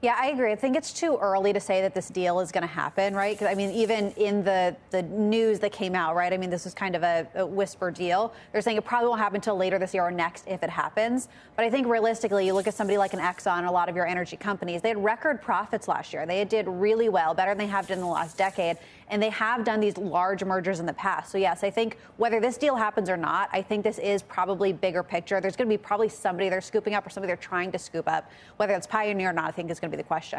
Yeah, I agree. I think it's too early to say that this deal is going to happen, right? Because I mean, even in the the news that came out, right? I mean, this was kind of a, a, whisper deal. They're saying it probably won't happen until later this year or next if it happens. But I think realistically, you look at somebody like an Exxon, a lot of your energy companies, they had record profits last year. They did really well, better than they have done in the last decade, and they have done these large mergers in the past. So yes, I think whether this deal happens or not, I think this is probably bigger picture. There's going to be probably somebody they're scooping up or somebody they're trying to scoop up. Whether it's Pioneer or not, I think is going to be the question.